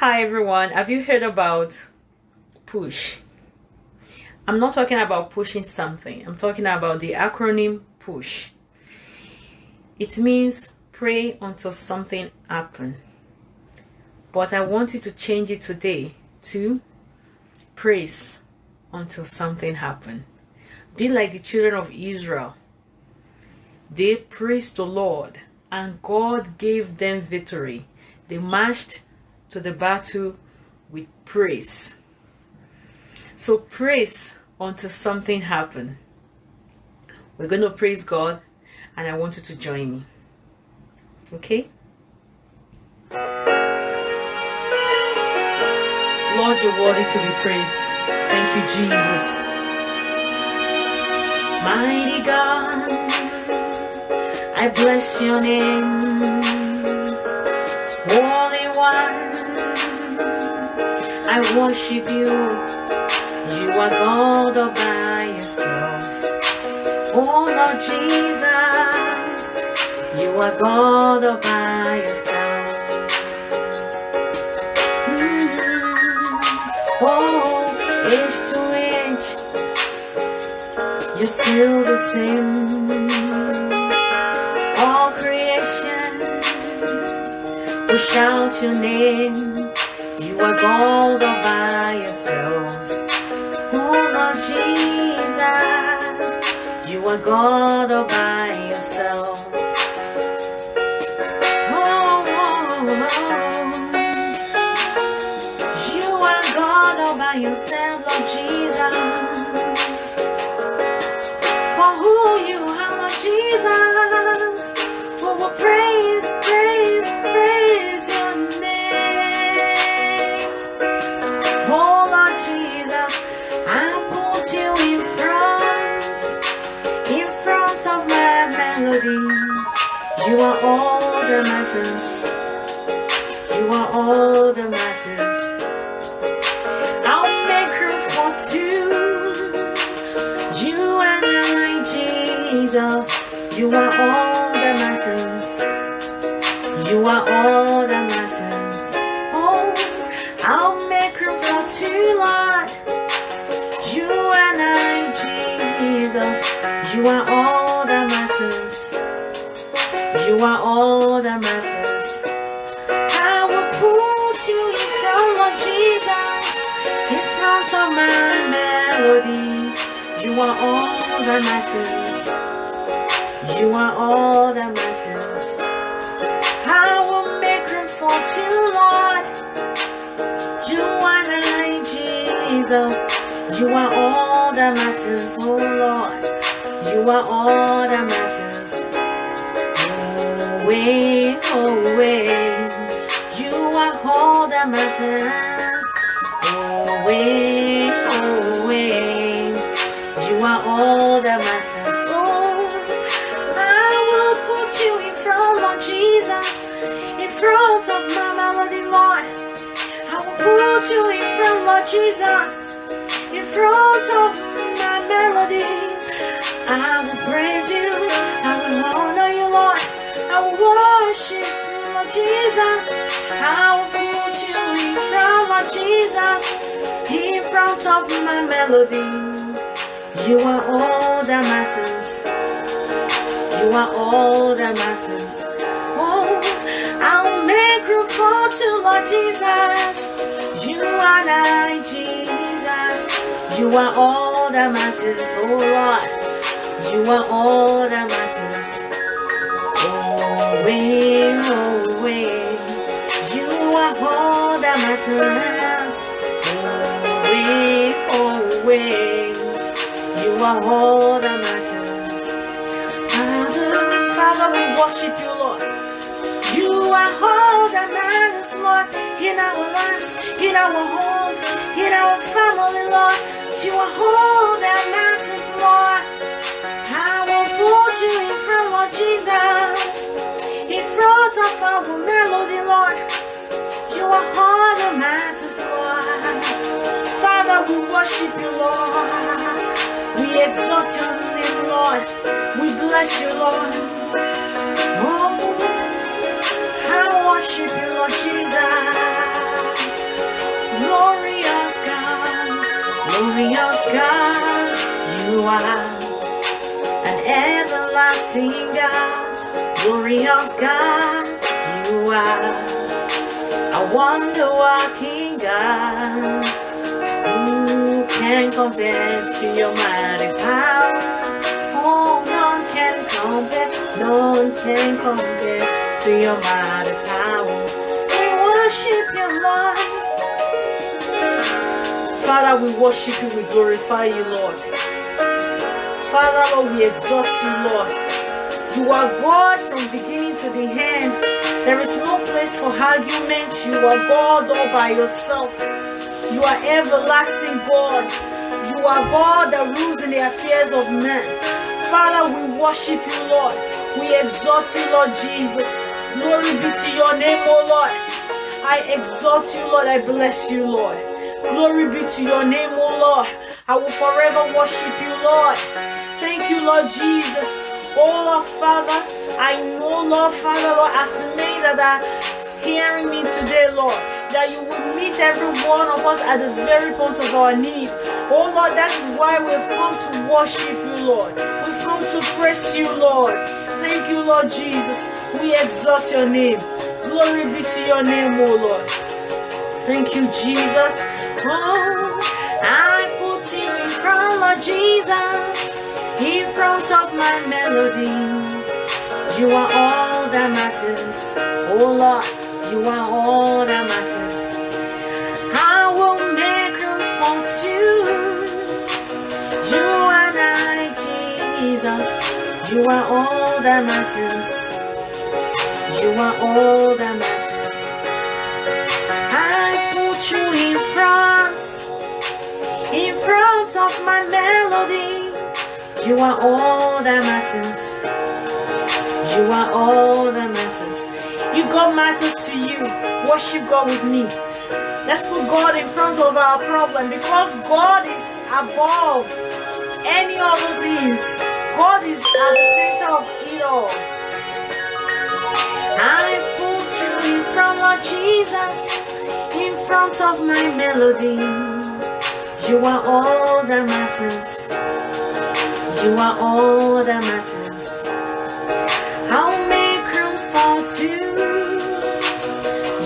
Hi everyone, have you heard about push? I'm not talking about pushing something, I'm talking about the acronym PUSH. It means pray until something happens. But I want you to change it today to praise until something happens. Be like the children of Israel. They praised the Lord and God gave them victory. They marched to the battle with praise. So praise until something happen. We're going to praise God and I want you to join me. Okay? Lord, you're worthy to be praised. Thank you, Jesus. Mighty God, I bless your name. One, I worship you. You are God all by yourself. Oh Lord Jesus, you are God all by yourself. Mm. Oh, age to age, you're still the same. Will shout your name. You are God all by yourself. Oh Lord Jesus, you are God all by yourself. Oh, you are God all by yourself, Lord Jesus. Matters. You are all that matters. I'll make room for two. You and I, Jesus. You are all that matters. You are all that matters. Oh, I'll make room for two, Lord. You and I, Jesus. You are all that matters. You are all melody. You are all that matters. You are all that matters. I will make room for you, Lord. You and I, Jesus. You are all that matters, oh Lord. You are all that matters. Away, away. You are all that matters. Lord Jesus. In front of my melody. I will praise you. I will honor you, Lord. I will worship you, Lord Jesus. I will put you in front, Lord Jesus. In front of my melody. You are all that matters. You are all that matters. Oh, I'll make room for two, Lord Jesus. You and I, Jesus. You are all that matters, oh Lord. You are all that matters. Oh, way, oh, way. You are all that matters. Oh, way, oh, way. You are all that in our lives, in our home, in our family, Lord. You are all that matters, Lord. I will put you in front, Lord Jesus, in front of our melody, Lord. You are all that matters, Lord. Father, we worship you, Lord. We exalt your name, Lord. We bless you, Lord. Oh, I worship you, Lord Jesus. Glorious God, you are an everlasting God, glorious God, you are a wonder working God. Who can compare to your mighty power? Oh, none can compare, none can compare to your mighty Father, we worship you, we glorify you, Lord. Father, Lord, we exalt you, Lord. You are God from beginning to the end. There is no place for argument. You are God all by yourself. You are everlasting God. You are God that rules in the affairs of men. Father, we worship you, Lord. We exalt you, Lord Jesus. Glory be to your name, O Lord. I exalt you, Lord. I bless you, Lord. Glory be to your name, O Lord. I will forever worship you, Lord. Thank you, Lord Jesus. Oh, Lord Father, I know, Lord Father, Lord, as many that are hearing me today, Lord, that you will meet every one of us at the very point of our need. Oh, Lord, that is why we've come to worship you, Lord. We've come to praise you, Lord. Thank you, Lord Jesus. We exalt your name. Glory be to your name, O Lord. Thank you, Jesus. Oh, I put you in front, Lord Jesus, in front of my melody. You are all that matters. Oh Lord, you are all that matters. I will make room for two. You and I, Jesus. You are all that matters. You are all that matters. In front of my melody. You are all that matters. You are all that matters. You God matters to you. Worship God with me. Let's put God in front of our problem because God is above any other things. God is at the center of it all. I put you in front of Jesus, in front of my melody. You are all that matters. You are all that matters. I'll make room for two.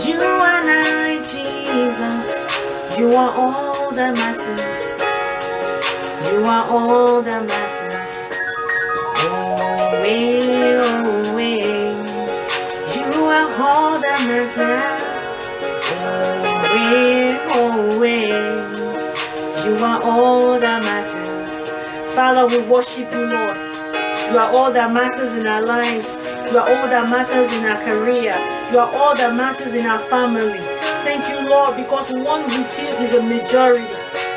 You and I, Jesus. You are all that matters. You are all that matters. Oh, way, oh, way. You are all that matters. Are all that matters. Father, we worship you, Lord. You are all that matters in our lives. You are all that matters in our career. You are all that matters in our family. Thank you, Lord, because one with you is a majority.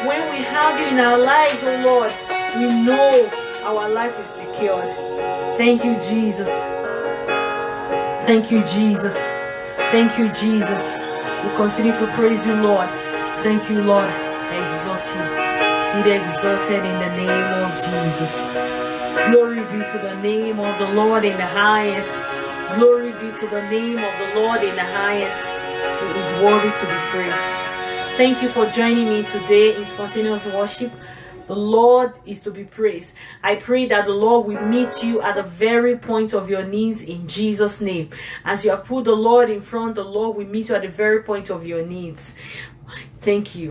When we have you in our lives, oh Lord, we know our life is secured. Thank you, Jesus. Thank you, Jesus. Thank you, Jesus. We continue to praise you, Lord. Thank you, Lord. Exalt you. Be exalted in the name of Jesus. Glory be to the name of the Lord in the highest. Glory be to the name of the Lord in the highest. He is worthy to be praised. Thank you for joining me today in spontaneous worship. The Lord is to be praised. I pray that the Lord will meet you at the very point of your needs in Jesus' name. As you have put the Lord in front, the Lord will meet you at the very point of your needs. Thank you.